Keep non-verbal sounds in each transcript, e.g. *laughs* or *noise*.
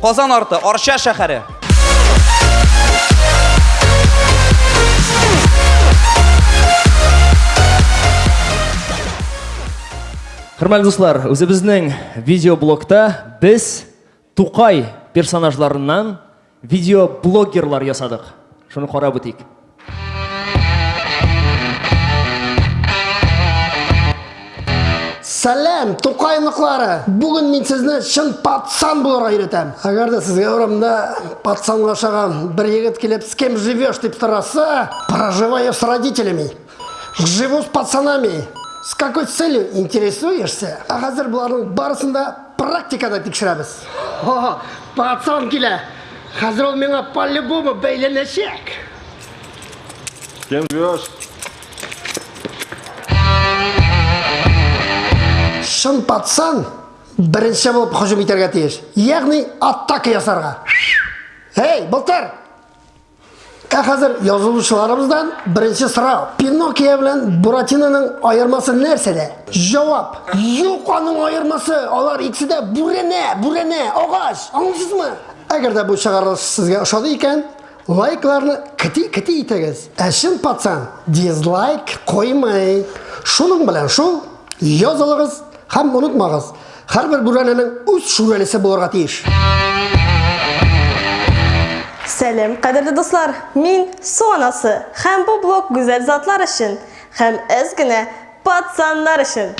Qozon orti, Orcha shahari. Хөрмәтле дуслар, үзебезнең видеоблогта без Тукай персонажларыннан видеоблогерлар ясадык. Шуны карап үтик. Сәлем, тоқайнықлары! Бүгін мен сізні шын патсан боларға үйретем. Әгер де сізге орамда патсанға шаған бір егіт келіп, с кем живешь деп сұраса, проживаю с родителями. Живу с пацанами. С какой целью интересуешься? А қазір бұлардың барысында практикада тексереміз. О, пацан келе. Қазір ол меңа по-любому бейленешек. Кем живешь? Шын патсан бірінші болып hücum етерге тиіс яғни атака жасарға ей былтыр! Ә қазір жазылушыларымыздан бірінші сұрау. Пиноккио білән буратиноның айырмасы нәрседе? Жауап. Жоқ айырмасы. Олар ikisi де бүрене бүрене ағаш аңлайсызмы егер де бұл шығарылыш сізге ұшады екен лайкларны кіти кіти етіңіз. Ә шын патсан дизлайк қоймай. Шуның белән шул жазылыңыз һәм онытмағыз һәрбір бүрәнәнең үз шүрәлесе булырга тиеш Сәлем, қадірлі достар. Мин су анасы. Һәм бу блог гүзәл затлар өчен, һәм әз генә пацаннар өчен.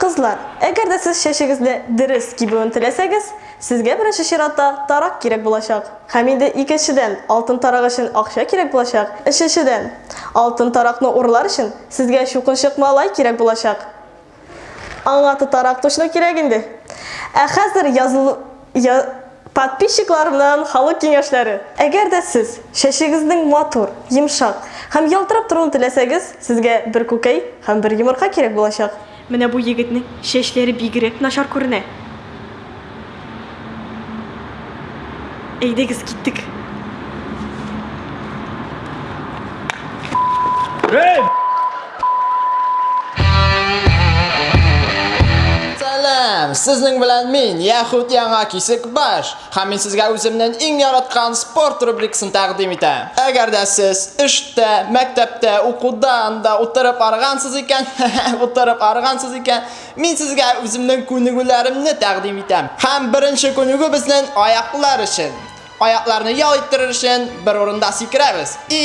Кызлар, әгәр дә сез шәшегезне дөрес кибүен теләсәгез, сезгә беренче чиратта тарак кирәк булачак. Һәм инде икенчедән алтын тарак өчен акча кирәк булачак. Өченчедән алтын таракны урлар өчен сезгә шукынчык малай кирәк булачак. Аңа тотарак точно кирәк инде. Ә языл я... подписчикларымнан халык киңәшләре. Әгәр дә сез шәшегезнең матур, йомшак һәм ялтырап торуын теләсәгез, сезгә бер күкәй һәм бер йомырка кирәк булачак. Менә бу егетнең чәчләре бигрәк начар күренә. Әйдәгез киттек. Salam, sizning bilan men Yahud Yangi Kisikbash. Ham men sizga o'zimning eng yaratgan sport rubrikasini taqdim etaman. Agarda siz ishda, maktabda, o'quvda o'tirib arg'ansiz ekan, *laughs* o'tirib arg'ansiz ekan, men sizga o'zimning ko'nikularimni taqdim etaman. Ham birinchi ko'nigu bizning oyoqlar uchun. Oyoqlarni yoytirish uchun bir o'rinda sikramiz. I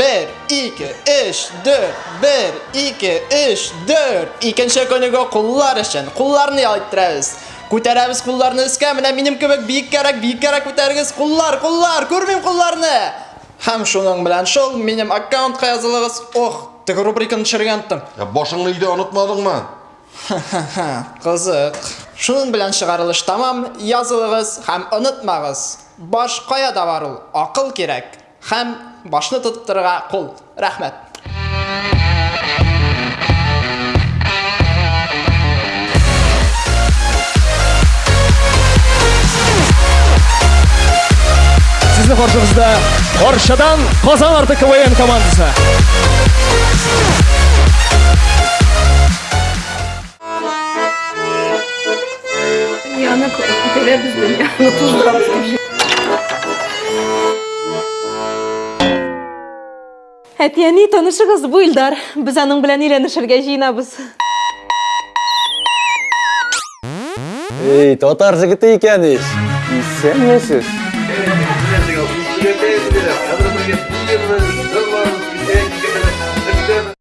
1, 2, 3, 4, 1, 2, 3, 4. Ikkinchi kuniga qo'llar uchun qo'llarni yoytiramiz. Ko'taramiz qo'llarni iska, mana menim kebek biik kerak, biik kerak ko'targiz. Qo'llar, qo'llar, ko'rmang qo'llarni. Ham shuning bilan shol menim akkauntga yozilasiz. Oh, tek rubrikani tushirgandim. Ya boshingni uyda unutmadingmi? *laughs* Qiziq. Shuning bilan chiqarilish tamam. Yozilasiz, ham unutmag'iz. Bosh qoyada bor u. Aql kerak. Ham boshni tutib turgan qo'l. Rahmat. Сезнең каршыгызда Орчадан Казан арты КВН командасы. Яны күтәрә бездән. Яны туздырабыз. әтияни танышығыз бұл Илдар. Біз аның білән үйленішерге жиынабыз. Эй, татар жігіті екен еш. Исенмесіз.